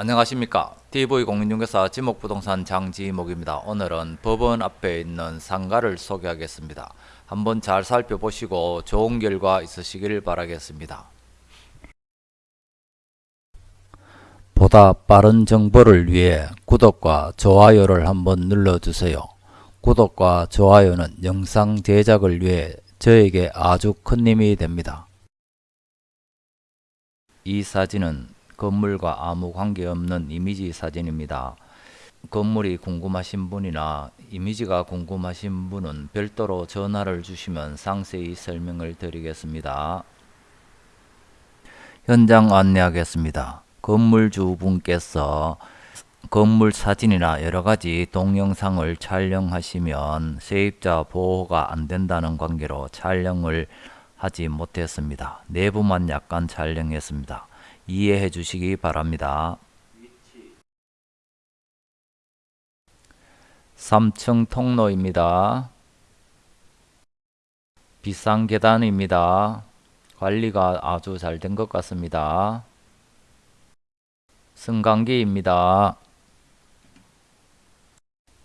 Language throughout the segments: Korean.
안녕하십니까. TV공인중개사 지목부동산 장지목입니다. 오늘은 법원 앞에 있는 상가를 소개하겠습니다. 한번 잘 살펴보시고 좋은 결과 있으시길 바라겠습니다. 보다 빠른 정보를 위해 구독과 좋아요를 한번 눌러주세요. 구독과 좋아요는 영상 제작을 위해 저에게 아주 큰 힘이 됩니다. 이 사진은 건물과 아무 관계없는 이미지 사진입니다. 건물이 궁금하신 분이나 이미지가 궁금하신 분은 별도로 전화를 주시면 상세히 설명을 드리겠습니다. 현장 안내하겠습니다. 건물주 분께서 건물 사진이나 여러가지 동영상을 촬영하시면 세입자 보호가 안된다는 관계로 촬영을 하지 못했습니다. 내부만 약간 촬영했습니다. 이해해 주시기 바랍니다. 3층 통로입니다. 비싼 계단입니다. 관리가 아주 잘 된 것 같습니다. 승강기입니다.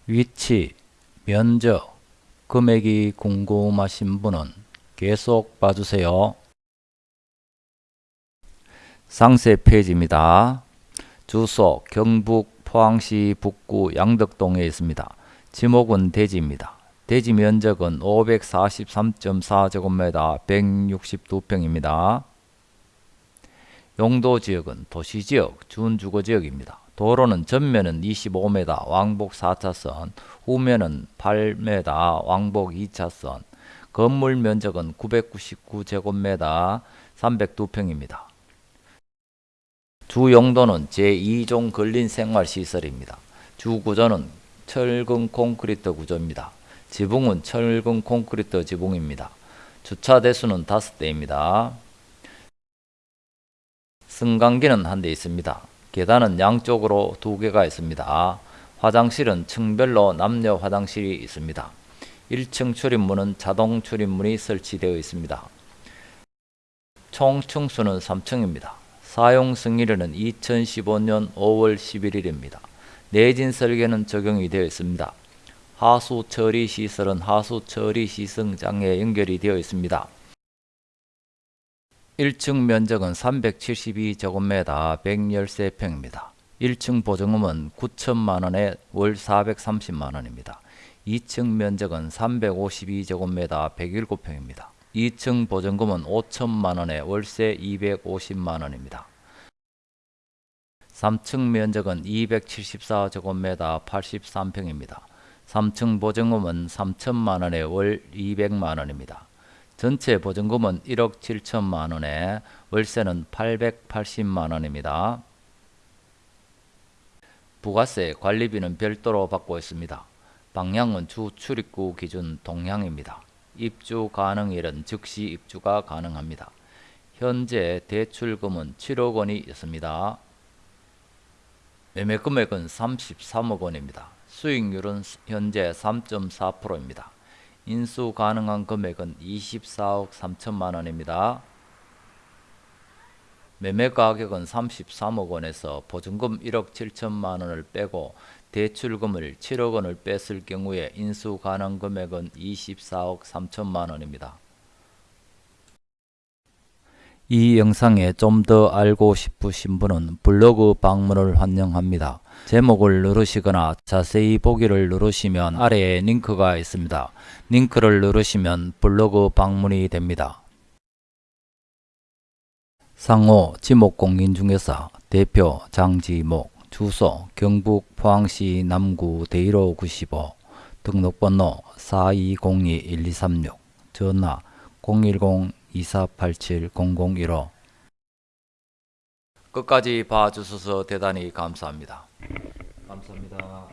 위치, 면적, 금액이 궁금하신 분은 계속 봐주세요. 상세 페이지입니다. 주소 경북 포항시 북구 양덕동에 있습니다. 지목은 대지입니다. 대지 면적은 543.4제곱미터 162평입니다. 용도 지역은 도시지역, 준주거지역입니다. 도로는 전면은 25m, 왕복 4차선, 후면은 8m, 왕복 2차선, 건물 면적은 999제곱미터 302평입니다. 주 용도는 제2종 근린 생활시설입니다. 주 구조는 철근 콘크리트 구조입니다. 지붕은 철근 콘크리트 지붕입니다. 주차 대수는 5대입니다. 승강기는 한 대 있습니다. 계단은 양쪽으로 두 개가 있습니다. 화장실은 층별로 남녀 화장실이 있습니다. 1층 출입문은 자동 출입문이 설치되어 있습니다. 총 층수는 3층입니다. 사용 승일은 2015년 5월 11일입니다. 내진 설계는 적용이 되어 있습니다. 하수 처리 시설은 하수 처리 시승 장에 연결이 되어 있습니다. 1층 면적은 372제곱미터 113평입니다. 1층 보증금은 9천만원에 월 430만원입니다. 2층 면적은 352제곱미터 107평입니다. 2층 보증금은 5천만 원에 월세 250만 원입니다. 3층 면적은 274제곱미터 83평입니다. 3층 보증금은 3천만 원에 월 200만 원입니다. 전체 보증금은 1억 7천만 원에 월세는 880만 원입니다. 부가세 관리비는 별도로 받고 있습니다. 방향은 주 출입구 기준 동향입니다. 입주 가능일은 즉시 입주가 가능합니다. 현재 대출금은 7억 원이 있습니다. 매매 금액은 33억 원입니다. 수익률은 현재 3.4%입니다. 인수 가능한 금액은 24억 3천만 원입니다. 매매 가격은 33억 원에서 보증금 1억 7천만 원을 빼고 대출금을 7억 원을 뺐을 경우에 인수 가능 금액은 24억 3천만 원입니다. 이 영상에 좀 더 알고 싶으신 분은 블로그 방문을 환영합니다. 제목을 누르시거나 자세히 보기를 누르시면 아래에 링크가 있습니다. 링크를 누르시면 블로그 방문이 됩니다. 상호 지목공인중개사 대표 장지목 주소 경북 포항시 남구 대일호 95 등록번호 4202-1236 전화 010-2487-0015 끝까지 봐주셔서 대단히 감사합니다. 감사합니다.